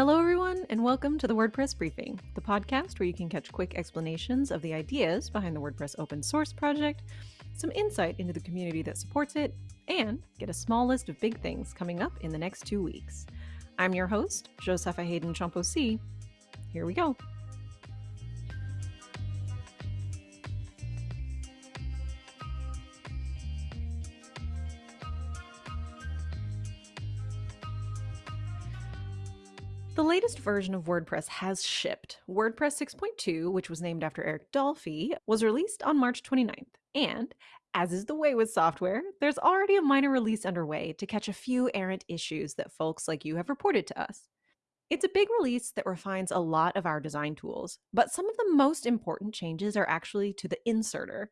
Hello, everyone, and welcome to the WordPress Briefing, the podcast where you can catch quick explanations of the ideas behind the WordPress open source project, some insight into the community that supports it, and get a small list of big things coming up in the next two weeks. I'm your host, Josepha Haden Chomphosy. Here we go. The latest version of WordPress has shipped. WordPress 6.2, which was named after Eric Dolphy, was released on March 29th. And, as is the way with software, there's already a minor release underway to catch a few errant issues that folks like you have reported to us. It's a big release that refines a lot of our design tools, but some of the most important changes are actually to the inserter.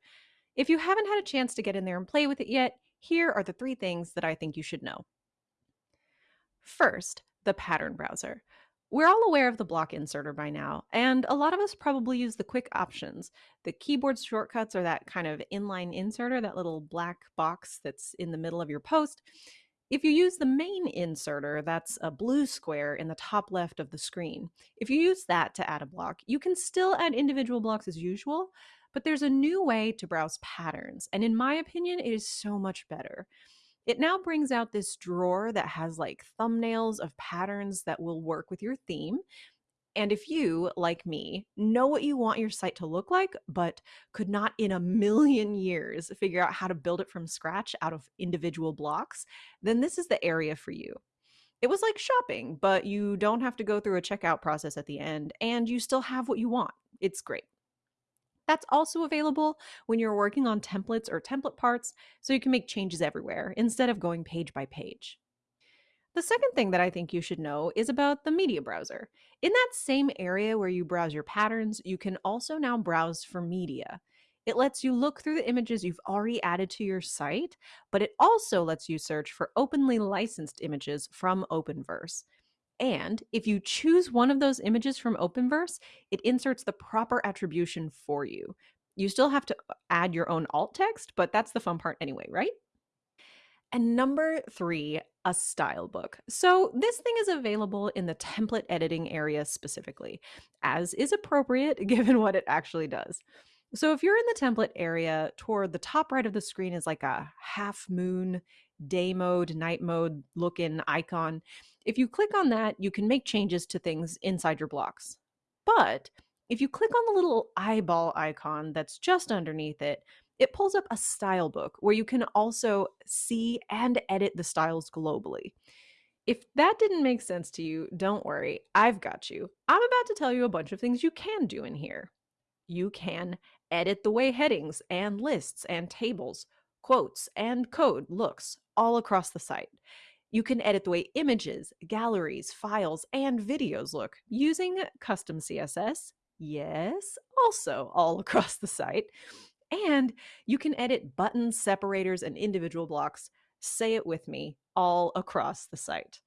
If you haven't had a chance to get in there and play with it yet, here are the three things that I think you should know. First, the pattern browser. We're all aware of the block inserter by now, and a lot of us probably use the quick options. The keyboard shortcuts are that kind of inline inserter, that little black box that's in the middle of your post. If you use the main inserter, that's a blue square in the top left of the screen. If you use that to add a block, you can still add individual blocks as usual, but there's a new way to browse patterns, and in my opinion, it is so much better. It now brings out this drawer that has like thumbnails of patterns that will work with your theme. And if you, like me, know what you want your site to look like, but could not in a million years figure out how to build it from scratch out of individual blocks, then this is the area for you. It was like shopping, but you don't have to go through a checkout process at the end, and you still have what you want. It's great. That's also available when you're working on templates or template parts, so you can make changes everywhere instead of going page by page. The second thing that I think you should know is about the media browser. In that same area where you browse your patterns, you can also now browse for media. It lets you look through the images you've already added to your site, but it also lets you search for openly licensed images from Openverse. And if you choose one of those images from Openverse, it inserts the proper attribution for you. You still have to uh, add your own alt text, but that's the fun part anyway, right? And number three, a style book. So this thing is available in the template editing area specifically, as is appropriate given what it actually does. So if you're in the template area, toward the top right of the screen is like a half moon day mode, night mode look-in icon. If you click on that, you can make changes to things inside your blocks. But if you click on the little eyeball icon that's just underneath it, it pulls up a style book where you can also see and edit the styles globally. If that didn't make sense to you, don't worry, I've got you. I'm about to tell you a bunch of things you can do in here. You can edit the way headings and lists and tables, quotes, and code looks all across the site. You can edit the way images, galleries, files, and videos look using custom CSS. Yes, also all across the site. And you can edit buttons, separators, and individual blocks. Say it with me, all across the site.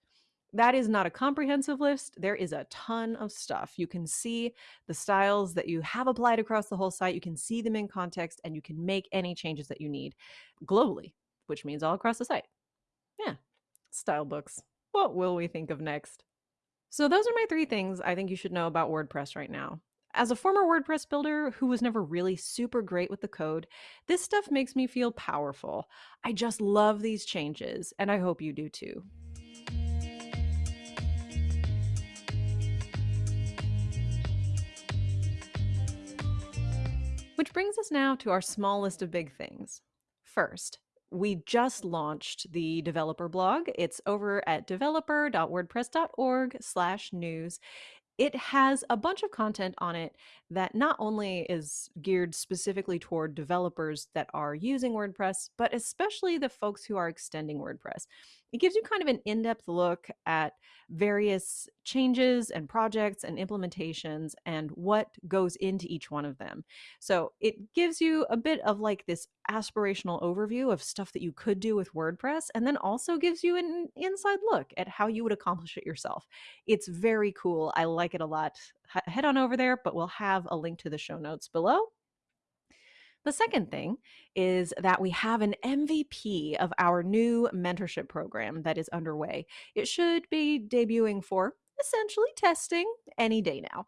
That is not a comprehensive list. There is a ton of stuff. You can see the styles that you have applied across the whole site. You can see them in context and you can make any changes that you need globally, which means all across the site. Yeah, style books. What will we think of next? So, those are my three things I think you should know about WordPress right now. As a former WordPress builder who was never really super great with the code, this stuff makes me feel powerful. I just love these changes, and I hope you do too. Which brings us now to our small list of big things. First, we just launched the developer blog. It's over at developer.wordpress.org/news it has a bunch of content on it that not only is geared specifically toward developers that are using WordPress, but especially the folks who are extending WordPress. It gives you kind of an in depth look at various changes and projects and implementations and what goes into each one of them. So it gives you a bit of like this aspirational overview of stuff that you could do with WordPress, and then also gives you an inside look at how you would accomplish it yourself. It's very cool. I like it a lot. H- head on over there, but we'll have a link to the show notes below. The second thing is that we have an MVP of our new mentorship program that is underway. It should be debuting for essentially testing any day now.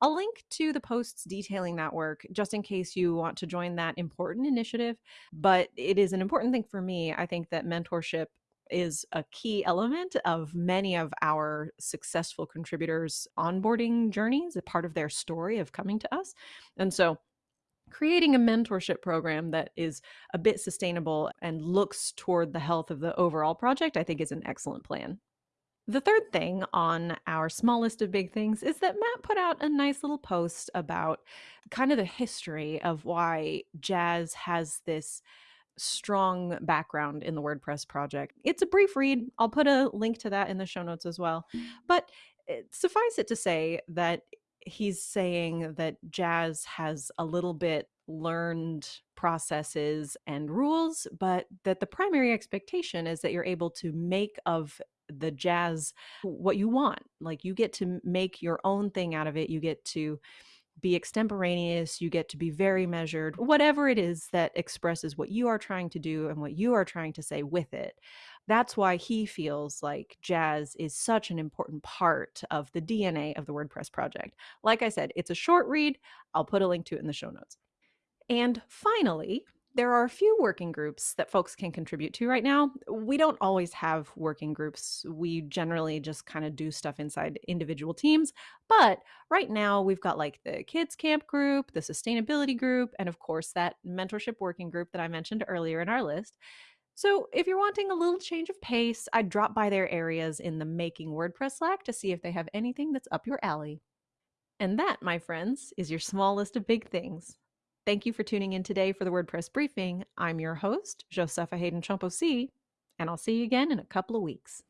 I'll link to the posts detailing that work just in case you want to join that important initiative. But it is an important thing for me. I think that mentorship is a key element of many of our successful contributors' onboarding journeys, a part of their story of coming to us. And so creating a mentorship program that is a bit sustainable and looks toward the health of the overall project, I think is an excellent plan. The third thing on our small list of big things is that Matt put out a nice little post about kind of the history of why jazz has this strong background in the WordPress project. It's a brief read. I'll put a link to that in the show notes as well. But eh, suffice it to say that he's saying that jazz has a little bit learned processes and rules, but that the primary expectation is that you're able to make of the jazz what you want. Like you get to make your own thing out of it. You get to be extemporaneous, you get to be very measured, whatever it is that expresses what you are trying to do and what you are trying to say with it. That's why he feels like jazz is such an important part of the DNA of the WordPress project. Like I said, it's a short read. I'll put a link to it in the show notes. And finally, there are a few working groups that folks can contribute to right now. We don't always have working groups. We generally just kind of do stuff inside individual teams. But right now, we've got like the kids camp group, the sustainability group, and of course, that mentorship working group that I mentioned earlier in our list. So, if you're wanting a little change of pace, I'd drop by their areas in the Making WordPress Slack to see if they have anything that's up your alley. And that, my friends, is your small list of big things. Thank you for tuning in today for the WordPress briefing. I'm your host, Josepha Haden Chomphosy, and I'll see you again in a couple of weeks.